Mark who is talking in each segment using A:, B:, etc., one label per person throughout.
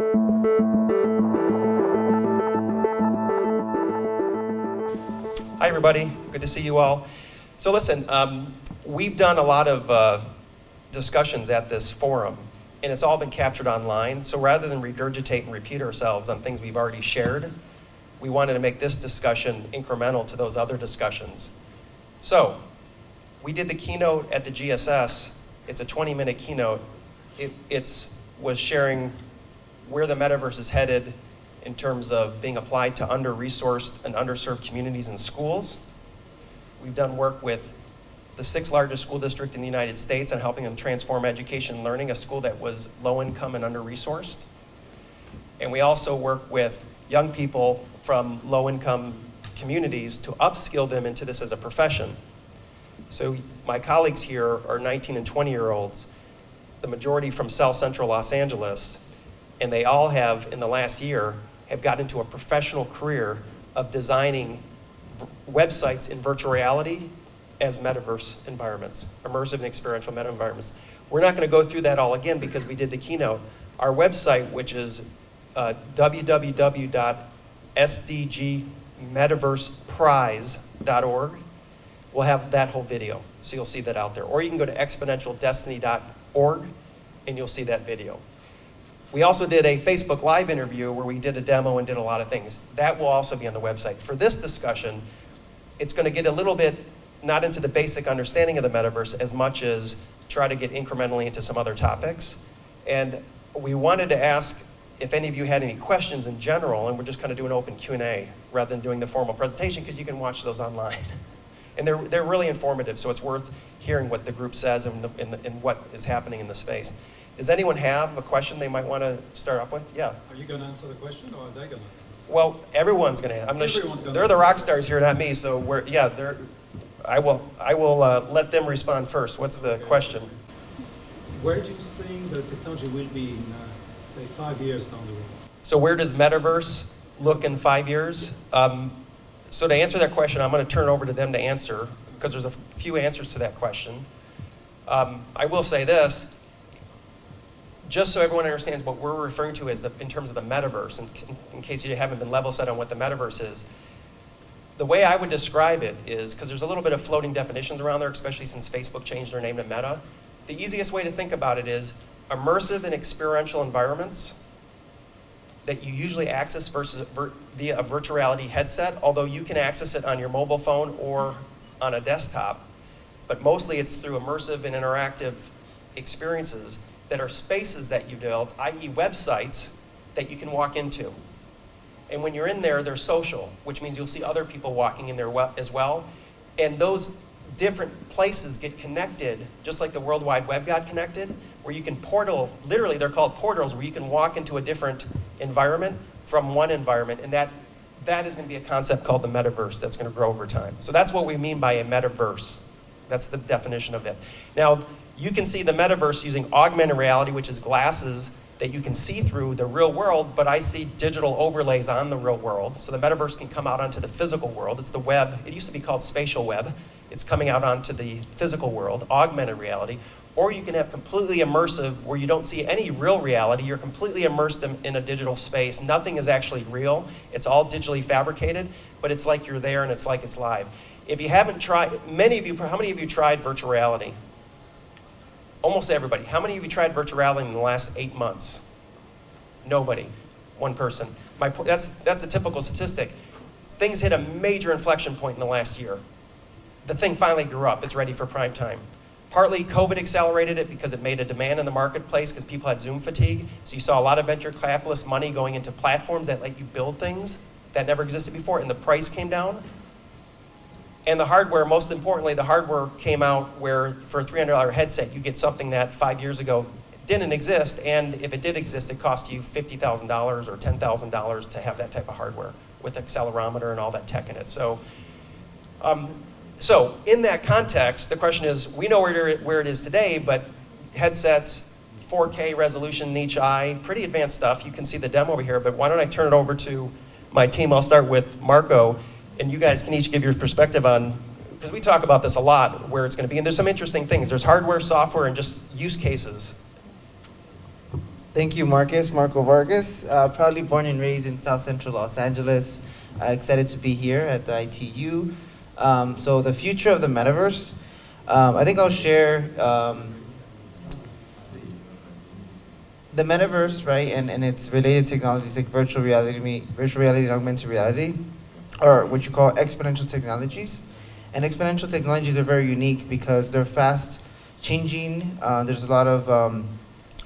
A: Hi, everybody. Good to see you all. So listen, um, we've done a lot of uh, discussions at this forum, and it's all been captured online. So rather than regurgitate and repeat ourselves on things we've already shared, we wanted to make this discussion incremental to those other discussions. So we did the keynote at the GSS. It's a 20-minute keynote. It it's, was sharing where the metaverse is headed, in terms of being applied to under-resourced and underserved communities and schools. We've done work with the sixth largest school district in the United States on helping them transform education and learning, a school that was low income and under-resourced. And we also work with young people from low income communities to upskill them into this as a profession. So my colleagues here are 19 and 20 year olds, the majority from South Central Los Angeles, and they all have, in the last year, have gotten into a professional career of designing websites in virtual reality as metaverse environments, immersive and experiential meta environments. We're not going to go through that all again because we did the keynote. Our website, which is uh, www.sdgmetaverseprize.org, will have that whole video. So you'll see that out there. Or you can go to exponentialdestiny.org and you'll see that video. We also did a Facebook Live interview where we did a demo and did a lot of things. That will also be on the website. For this discussion, it's going to get a little bit not into the basic understanding of the metaverse as much as try to get incrementally into some other topics. And we wanted to ask if any of you had any questions in general, and we're just kind of doing an open Q&A rather than doing the formal presentation because you can watch those online. and they're, they're really informative, so it's worth hearing what the group says and, the, and, the, and what is happening in the space. Does anyone have a question they might want to start off with? Yeah.
B: Are you going to answer the question or are they going to answer?
A: Well, everyone's going to. I'm going to. They're the rock stars here, not me. So we're yeah. They're. I will. I will uh, let them respond first. What's the okay. question?
B: Where do you think the technology will be in, uh, say, five years down the road?
A: So where does metaverse look in five years? Um, so to answer that question, I'm going to turn over to them to answer because there's a few answers to that question. Um, I will say this just so everyone understands what we're referring to as the, in terms of the metaverse, in, in case you haven't been level set on what the metaverse is, the way I would describe it is, because there's a little bit of floating definitions around there, especially since Facebook changed their name to Meta, the easiest way to think about it is immersive and experiential environments that you usually access versus via a virtual reality headset, although you can access it on your mobile phone or on a desktop. But mostly it's through immersive and interactive experiences that are spaces that you build, i.e. websites, that you can walk into. And when you're in there, they're social, which means you'll see other people walking in there as well. And those different places get connected, just like the World Wide Web got connected, where you can portal, literally they're called portals, where you can walk into a different environment from one environment. And that, that is going to be a concept called the metaverse that's going to grow over time. So that's what we mean by a metaverse. That's the definition of it. Now, you can see the metaverse using augmented reality, which is glasses that you can see through the real world, but I see digital overlays on the real world. So the metaverse can come out onto the physical world. It's the web. It used to be called spatial web. It's coming out onto the physical world, augmented reality. Or you can have completely immersive where you don't see any real reality. You're completely immersed in, in a digital space. Nothing is actually real. It's all digitally fabricated, but it's like you're there and it's like it's live. If you haven't tried, many of you, how many of you tried virtual reality? Almost everybody. How many of you tried virtual reality in the last eight months? Nobody. One person. My, that's, that's a typical statistic. Things hit a major inflection point in the last year. The thing finally grew up. It's ready for prime time. Partly COVID accelerated it because it made a demand in the marketplace because people had Zoom fatigue. So you saw a lot of venture capitalist money going into platforms that let you build things that never existed before and the price came down. And the hardware, most importantly, the hardware came out where for a $300 headset, you get something that five years ago didn't exist, and if it did exist, it cost you $50,000 or $10,000 to have that type of hardware with accelerometer and all that tech in it. So, um, so in that context, the question is, we know where, where it is today, but headsets, 4K resolution in each eye, pretty advanced stuff. You can see the demo over here, but why don't I turn it over to my team. I'll start with Marco and you guys can each give your perspective on, because we talk about this a lot, where it's going to be, and there's some interesting things. There's hardware, software, and just use cases.
C: Thank you, Marcus. Marco Vargas, uh, proudly born and raised in South Central Los Angeles. Uh, excited to be here at the ITU. Um, so, the future of the metaverse. Um, I think I'll share um, the metaverse, right, and, and its related technologies like virtual reality, virtual reality and augmented reality, or what you call exponential technologies. And exponential technologies are very unique because they're fast changing. Uh, there's a lot of um,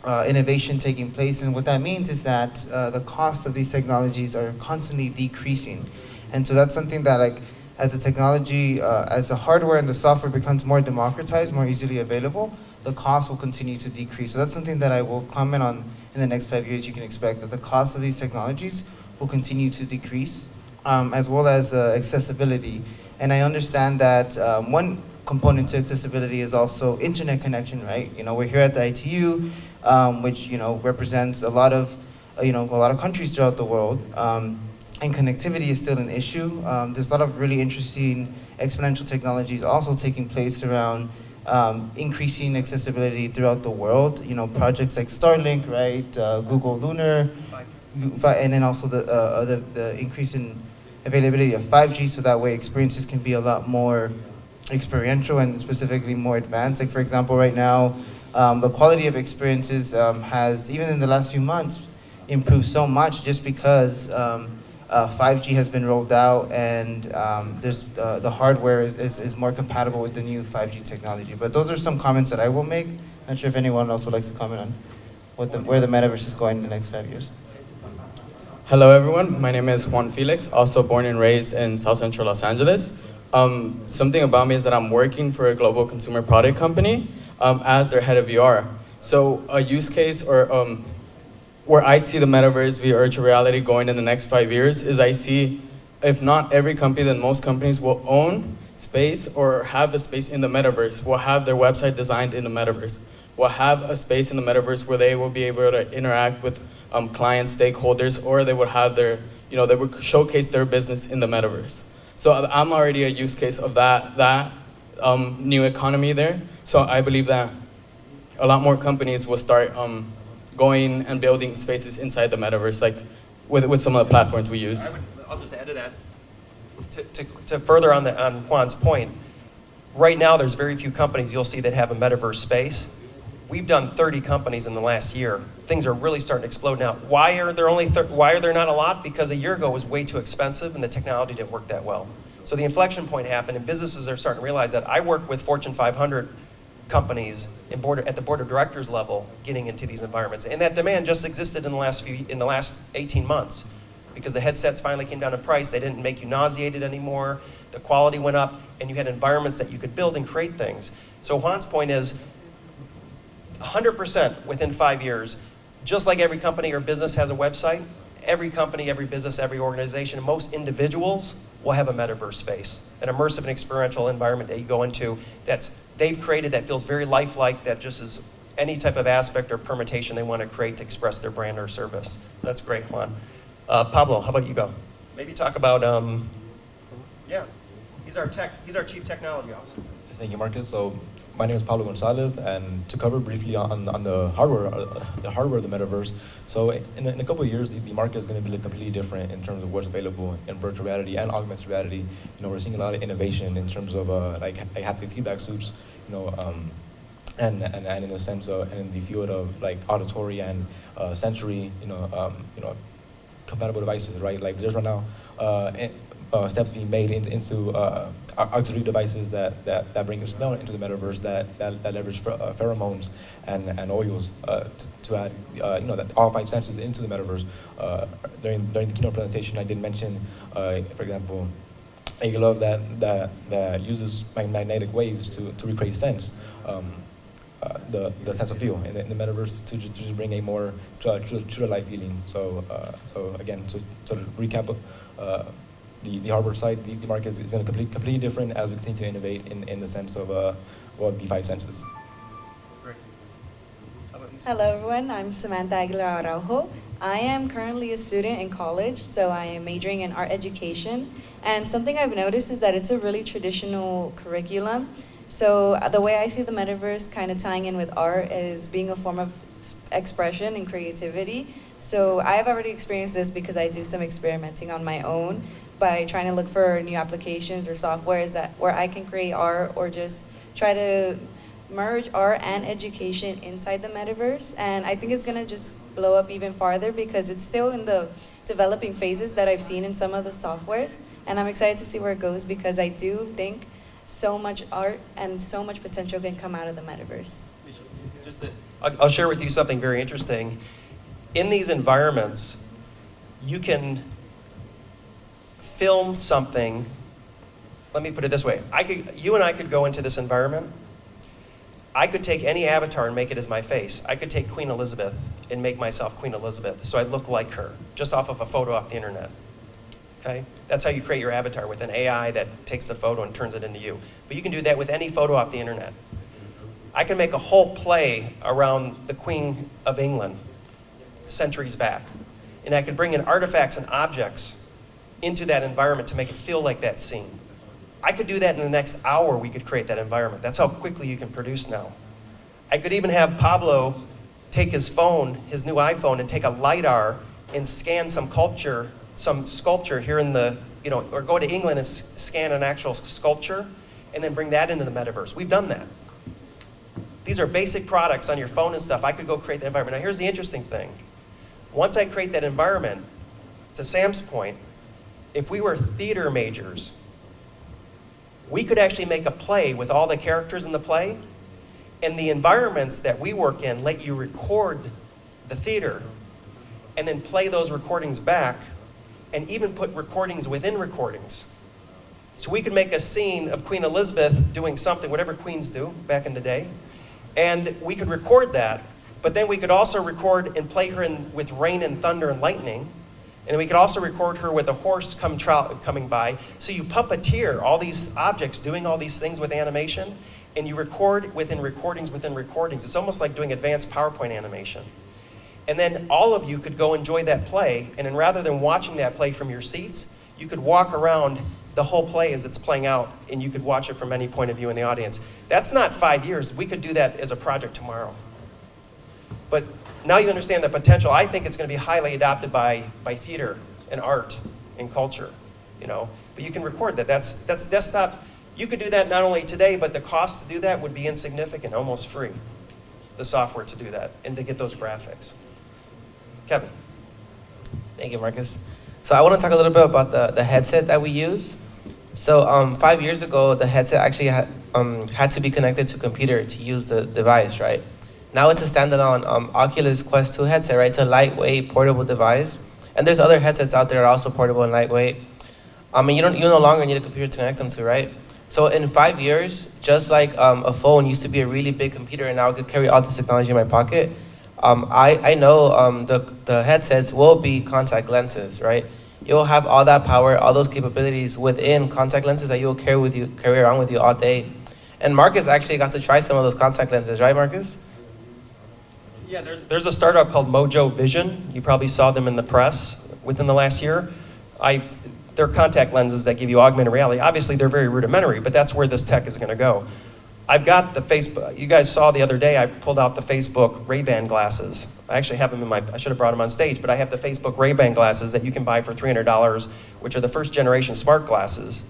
C: uh, innovation taking place, and what that means is that uh, the cost of these technologies are constantly decreasing, and so that's something that like as the technology, uh, as the hardware and the software becomes more democratized, more easily available, the cost will continue to decrease. So that's something that I will comment on in the next five years. You can expect that the cost of these technologies will continue to decrease, um, as well as uh, accessibility. And I understand that um, one component to accessibility is also internet connection, right? You know, we're here at the ITU, um, which you know represents a lot of, uh, you know, a lot of countries throughout the world, um, and connectivity is still an issue. Um, there's a lot of really interesting exponential technologies also taking place around um, increasing accessibility throughout the world. You know, projects like Starlink, right? Uh, Google Lunar, and then also the, uh, the the increase in availability of 5G, so that way experiences can be a lot more experiential and specifically more advanced. Like for example, right now, um, the quality of experiences um, has even in the last few months improved so much just because. Um, uh, 5G has been rolled out, and um, there's uh, the hardware is, is, is more compatible with the new 5G technology. But those are some comments that I will make. Not sure if anyone else would like to comment on what the, where the metaverse is going in the next five years.
D: Hello, everyone. My name is Juan Felix, also born and raised in South Central Los Angeles. Um, something about me is that I'm working for a global consumer product company um, as their head of VR. So, a use case or um, where I see the metaverse via virtual reality going in the next five years is I see, if not every company, then most companies will own space or have a space in the metaverse, will have their website designed in the metaverse, will have a space in the metaverse where they will be able to interact with um, clients, stakeholders, or they would have their, you know, they would showcase their business in the metaverse. So I'm already a use case of that, that um, new economy there. So I believe that a lot more companies will start um, going and building spaces inside the metaverse, like with, with some of the platforms we use.
A: Would, I'll just add to that. To, to, to further on, the, on Juan's point, right now there's very few companies you'll see that have a metaverse space. We've done 30 companies in the last year. Things are really starting to explode now. Why are there only why are there not a lot? Because a year ago was way too expensive and the technology didn't work that well. So the inflection point happened, and businesses are starting to realize that. I work with Fortune 500 companies board, at the board of directors level getting into these environments, and that demand just existed in the last few in the last 18 months because the headsets finally came down in price. They didn't make you nauseated anymore. The quality went up, and you had environments that you could build and create things. So Juan's point is 100% within five years, just like every company or business has a website, every company, every business, every organization, most individuals will have a metaverse space, an immersive and experiential environment that you go into that's they've created that feels very lifelike, that just is any type of aspect or permutation they want to create to express their brand or service. That's great, Juan. Uh, Pablo, how about you go? Maybe talk about, um, yeah, he's our tech, he's our chief technology officer.
E: Thank you, Marcus. So my name is Pablo Gonzalez, and to cover briefly on, on the hardware, uh, the hardware of the metaverse. So in, a- in a couple of years, the, the market is going to be completely different in terms of what's available in virtual reality and augmented reality. You know, we're seeing a lot of innovation in terms of uh, like, like haptic feedback suits. You know. Um, and, and, and in the sense of and in the field of like auditory and uh, sensory, you know, um, you know, compatible devices, right? Like there's right now uh, uh, steps being made into, uh, auxiliary devices that, that, that bring smell into the metaverse that, that, that leverage uh, pheromones and, and oils uh, to, to add, uh, you know, that all five senses into the metaverse. Uh, during, during the keynote presentation, I did mention, uh, for example, a glove that, that, that uses magnetic waves to, to recreate sense. Um, the, the sense of feel in the, in the metaverse to just, to just bring a more true, true, true to life feeling. So, so again, to sort of recap, the, the hardware side, the, the market is, is going to complete, completely different as we continue to innovate in, in the sense of uh, well, the five senses.
A: Great. How about you?
F: Hello, everyone. I'm Samantha Aguilar Araujo. I am currently a student in college, so I am majoring in art education. And something I've noticed is that it's a really traditional curriculum. So uh, the way I see the metaverse kind of tying in with art is being a form of expression and creativity. So I've already experienced this because I do some experimenting on my own by trying to look for new applications or softwares that where I can create art or just try to merge art and education inside the metaverse. And I think it's gonna just blow up even farther because it's still in the developing phases that I've seen in some of the softwares. And I'm excited to see where it goes because I do think so much art and so much potential can come out of the metaverse.
A: Just to- I'll, I'll share with you something very interesting. In these environments, you can film something. Let me put it this way: I could, you and I could go into this environment. I could take any avatar and make it as my face. I could take Queen Elizabeth and make myself Queen Elizabeth, so I look like her, just off of a photo off the internet. Okay? That's how you create your avatar with an AI that takes the photo and turns it into you. But you can do that with any photo off the internet. I can make a whole play around the Queen of England centuries back. And I could bring in artifacts and objects into that environment to make it feel like that scene. I could do that in the next hour, we could create that environment. That's how quickly you can produce now. I could even have Pablo take his phone, his new iPhone, and take a LiDAR and scan some culture, some sculpture here in the, you know, or go to England and scan an actual sculpture and then bring that into the metaverse. We've done that. These are basic products on your phone and stuff. I could go create the environment. Now, here's the interesting thing. Once I create that environment, to Sam's point, if we were theater majors, we could actually make a play with all the characters in the play, and the environments that we work in let you record the theater and then play those recordings back and even put recordings within recordings. So we could make a scene of Queen Elizabeth doing something, whatever queens do back in the day, and we could record that, but then we could also record and play her in, with rain and thunder and lightning. And we could also record her with a horse come coming by. So you puppeteer all these objects doing all these things with animation, and you record within recordings within recordings. It's almost like doing advanced PowerPoint animation. And then all of you could go enjoy that play, and then rather than watching that play from your seats, you could walk around the whole play as it's playing out, and you could watch it from any point of view in the audience. That's not five years. We could do that as a project tomorrow. But now you understand the potential. I think it's going to be highly adopted by, by theater and art and culture, you know. But you can record that. That's, that's desktop. You could do that not only today, but the cost to do that would be insignificant, almost free, the software to do that and to get those graphics. Kevin.
G: Thank you, Marcus. So I want to talk a little bit about the, the headset that we use. So um, five years ago, the headset actually had, um, had to be connected to computer to use the device, right? Now it's a standalone um, Oculus Quest 2 headset, right? It's a lightweight, portable device. And there's other headsets out there that are also portable and lightweight. I mean, you don't you no longer need a computer to connect them to, right? So in five years, just like um, a phone used to be a really big computer, and now I could carry all this technology in my pocket. Um, I, I know um, the, the headsets will be contact lenses, right? You'll have all that power, all those capabilities within contact lenses that you'll carry with you, carry around with you all day. And Marcus actually got to try some of those contact lenses, right, Marcus?
A: Yeah, there's, there's a startup called Mojo Vision. You probably saw them in the press within the last year. I've, they're contact lenses that give you augmented reality. Obviously, they're very rudimentary, but that's where this tech is going to go. I've got the Facebook. You guys saw the other day. I pulled out the Facebook Ray-Ban glasses. I actually have them in my. I should have brought them on stage, but I have the Facebook Ray-Ban glasses that you can buy for $300, which are the first generation smart glasses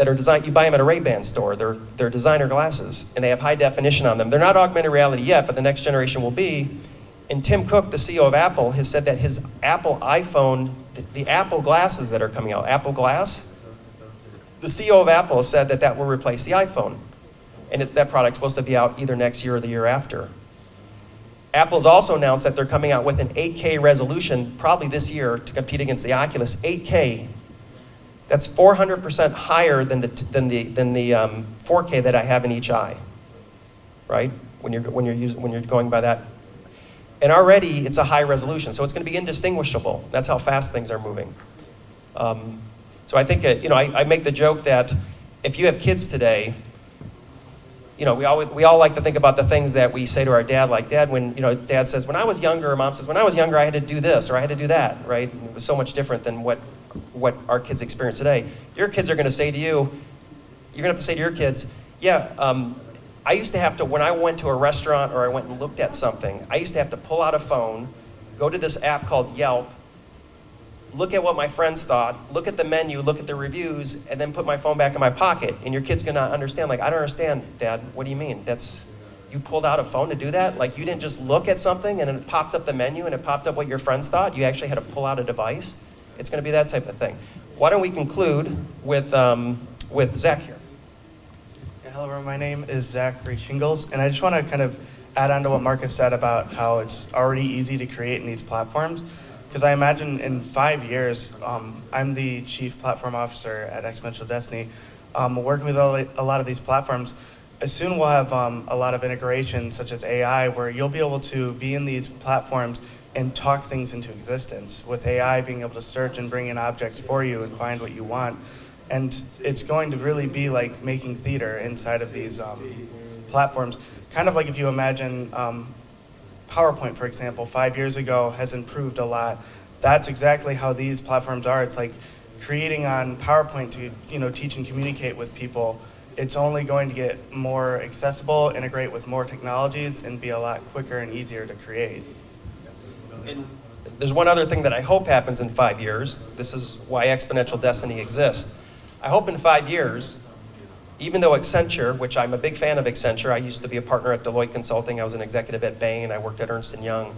A: that are designed. You buy them at a Ray-Ban store. They're they're designer glasses, and they have high definition on them. They're not augmented reality yet, but the next generation will be. And Tim Cook, the CEO of Apple, has said that his Apple iPhone, the, the Apple glasses that are coming out, Apple Glass, the CEO of Apple said that that will replace the iPhone. And it, that product's supposed to be out either next year or the year after. Apple's also announced that they're coming out with an 8K resolution probably this year to compete against the Oculus. 8K. That's 400% higher than the, than the, than the um, 4K that I have in each eye, right? When you're, when, you're using, when you're going by that. And already it's a high resolution, so it's going to be indistinguishable. That's how fast things are moving. Um, so I think, uh, you know, I, I make the joke that if you have kids today, you know, we all, we all like to think about the things that we say to our dad, like, Dad, when, you know, dad says, when I was younger, mom says, when I was younger, I had to do this, or I had to do that, right? And it was so much different than what, what our kids experience today. Your kids are going to say to you, you're going to have to say to your kids, yeah, um, I used to have to, when I went to a restaurant or I went and looked at something, I used to have to pull out a phone, go to this app called Yelp, look at what my friends thought, look at the menu, look at the reviews, and then put my phone back in my pocket. And your kid's gonna understand, like, I don't understand, Dad. What do you mean? That's, you pulled out a phone to do that? Like, you didn't just look at something and it popped up the menu and it popped up what your friends thought? You actually had to pull out a device? It's gonna be that type of thing. Why don't we conclude with, um, with Zach here?
H: Yeah, Hello, everyone. my name is Zachary Shingles, and I just want to kind of add on to what Marcus said about how it's already easy to create in these platforms. Because I imagine in five years, um, I'm the chief platform officer at Exponential Destiny, um, working with a lot of these platforms. Soon we'll have um, a lot of integration, such as AI, where you'll be able to be in these platforms and talk things into existence. With AI being able to search and bring in objects for you and find what you want. And it's going to really be like making theater inside of these um, platforms. Kind of like if you imagine um, PowerPoint, for example, five years ago has improved a lot. That's exactly how these platforms are. It's like creating on PowerPoint to you know teach and communicate with people. It's only going to get more accessible, integrate with more technologies, and be a lot quicker and easier to create.
A: There's one other thing that I hope happens in five years. This is why Exponential Destiny exists. I hope in five years, even though Accenture, which I'm a big fan of Accenture, I used to be a partner at Deloitte Consulting, I was an executive at Bain, I worked at Ernst & Young.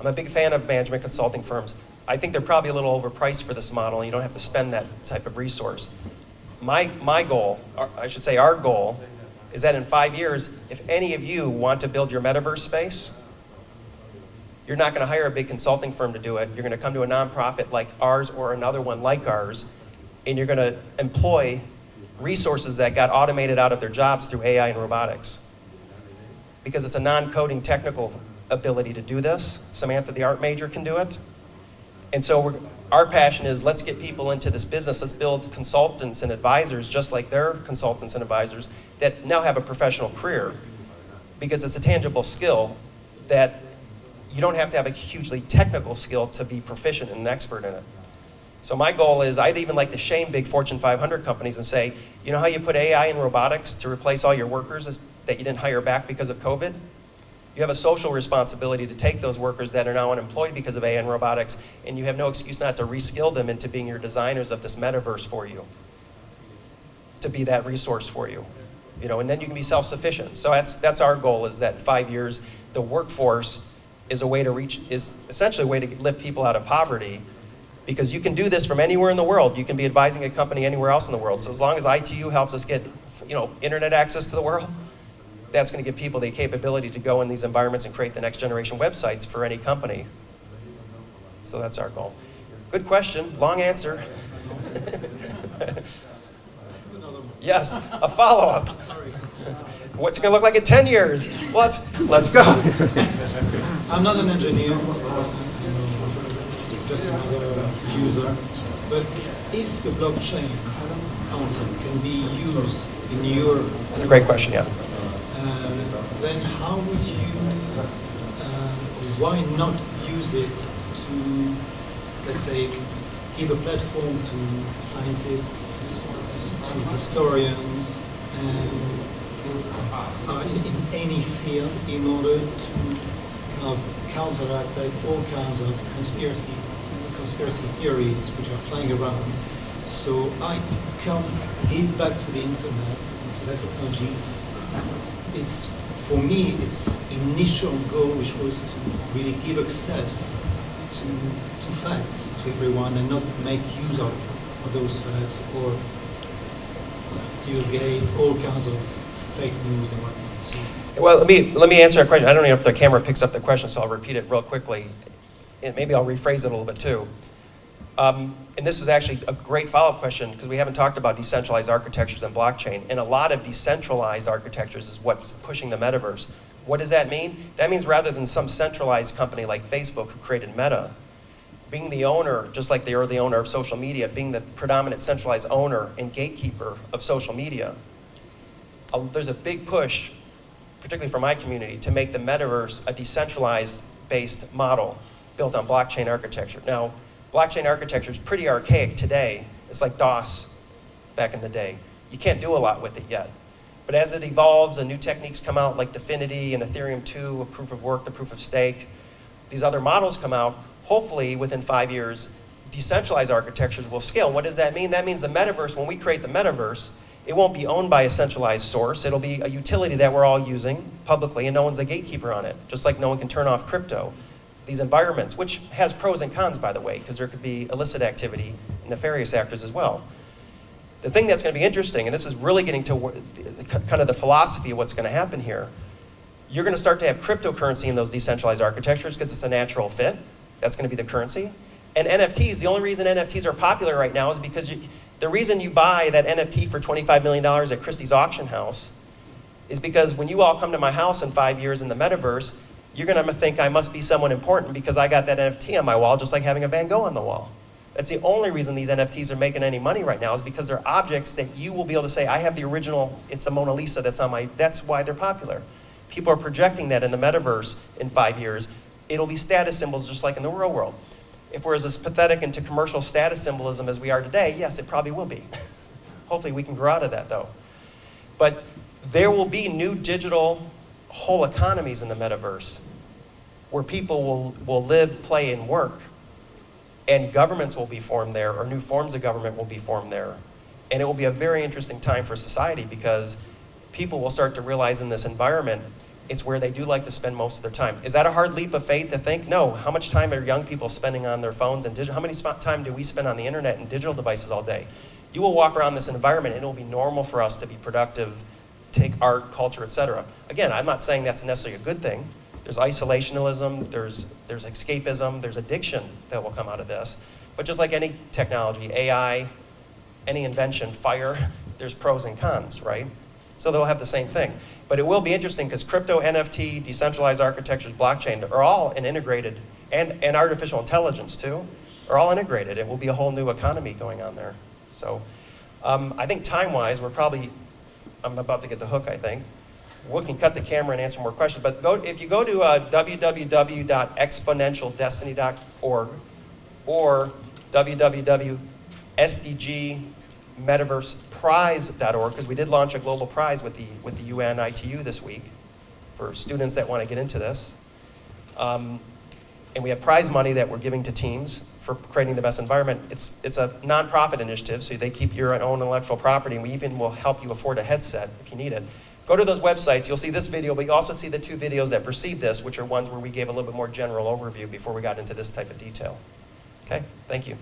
A: I'm a big fan of management consulting firms. I think they're probably a little overpriced for this model, you don't have to spend that type of resource. My, my goal, I should say our goal, is that in five years, if any of you want to build your metaverse space, you're not going to hire a big consulting firm to do it. You're going to come to a nonprofit like ours or another one like ours, and you're going to employ resources that got automated out of their jobs through AI and robotics. Because it's a non-coding technical ability to do this. Samantha, the art major, can do it. And so our passion is let's get people into this business. Let's build consultants and advisors just like their consultants and advisors that now have a professional career because it's a tangible skill that you don't have to have a hugely technical skill to be proficient and an expert in it. So my goal is I'd even like to shame big Fortune 500 companies and say, you know how you put AI and robotics to replace all your workers that you didn't hire back because of COVID? You have a social responsibility to take those workers that are now unemployed because of AI and robotics, and you have no excuse not to reskill them into being your designers of this metaverse for you, to be that resource for you. You know, and then you can be self-sufficient. So that's, that's our goal is that in five years, the workforce is a way to reach, is essentially a way to lift people out of poverty because you can do this from anywhere in the world. You can be advising a company anywhere else in the world. So as long as ITU helps us get, you know, internet access to the world, that's going to give people the capability to go in these environments and create the next generation websites for any company. So that's our goal. Good question, long answer. yes, a follow-up. What's it going to look like in 10 years? Let's, let's go.
B: I'm not an engineer, just another user, but if the blockchain concept can be used in your,
A: That's a great question, yeah.
B: uh, then how would you, uh, why not use it to, let's say, give a platform to scientists, to historians, and uh, in, any field in order to of counteract all kinds of conspiracy conspiracy theories which are flying around. So I can give back to the internet, to that technology. It's for me, its initial goal, which was to really give access to to facts to everyone and not make use of, of those facts or divulgate all kinds of fake news and whatnot. So
A: Well, let me, let me answer a question. I don't know if the camera picks up the question, so I'll repeat it real quickly. And maybe I'll rephrase it a little bit too. Um, and this is actually a great follow-up question because we haven't talked about decentralized architectures and blockchain. And a lot of decentralized architectures is what's pushing the metaverse. What does that mean? That means rather than some centralized company like Facebook who created Meta, being the owner, just like they are the owner of social media, being the predominant centralized owner and gatekeeper of social media, a- there's a big push, particularly for my community, to make the metaverse a decentralized based model built on blockchain architecture. Now, blockchain architecture is pretty archaic today. It's like DOS back in the day. You can't do a lot with it yet. But as it evolves and new techniques come out like DFINITY and Ethereum 2, a proof of work, the proof of stake, these other models come out, hopefully within five years, decentralized architectures will scale. What does that mean? That means the metaverse, when we create the metaverse, it won't be owned by a centralized source. It'll be a utility that we're all using publicly, and no one's a gatekeeper on it, just like no one can turn off crypto. These environments, which has pros and cons, by the way, because there could be illicit activity and nefarious actors as well. The thing that's going to be interesting, and this is really getting to kind of the philosophy of what's going to happen here, you're going to start to have cryptocurrency in those decentralized architectures because it's a natural fit. That's going to be the currency. And NFTs, the only reason NFTs are popular right now is because you, the reason you buy that NFT for $25 million at Christie's auction house is because when you all come to my house in five years in the metaverse, you're going to think I must be someone important because I got that NFT on my wall, just like having a Van Gogh on the wall. That's the only reason these NFTs are making any money right now is because they're objects that you will be able to say, I have the original, it's the Mona Lisa that's on my, that's why they're popular. People are projecting that in the metaverse in five years. It'll be status symbols just like in the real world. If we're as pathetic into commercial status symbolism as we are today, yes, it probably will be. Hopefully we can grow out of that though. But there will be new digital whole economies in the metaverse where people will, will live, play, and work. And governments will be formed there, or new forms of government will be formed there. And it will be a very interesting time for society because people will start to realize in this environment it's where they do like to spend most of their time. Is that a hard leap of faith to think? No. How much time are young people spending on their phones and digital? How many time do we spend on the internet and digital devices all day? You will walk around this environment and it will be normal for us to be productive, take art, culture, etc. Again, I'm not saying that's necessarily a good thing. There's isolationism, there's, there's escapism, there's addiction that will come out of this. But just like any technology, AI, any invention, fire, there's pros and cons, right? So they'll have the same thing. But it will be interesting because crypto, NFT, decentralized architectures, blockchain are all an integrated, and, and artificial intelligence too, are all integrated. It will be a whole new economy going on there. So um, I think time-wise, we're probably, I'm about to get the hook, I think. We can cut the camera and answer more questions. But go, if you go to uh, www.exponentialdestiny.org or www.sdgmetaverseprize.org, because we did launch a global prize with the, with the UN ITU this week for students that want to get into this. Um, and we have prize money that we're giving to teams for creating the best environment. It's, it's a nonprofit initiative, so they keep your own intellectual property, and we even will help you afford a headset if you need it. Go to those websites, you'll see this video, but you also see the two videos that precede this, which are ones where we gave a little bit more general overview before we got into this type of detail. Okay, thank you.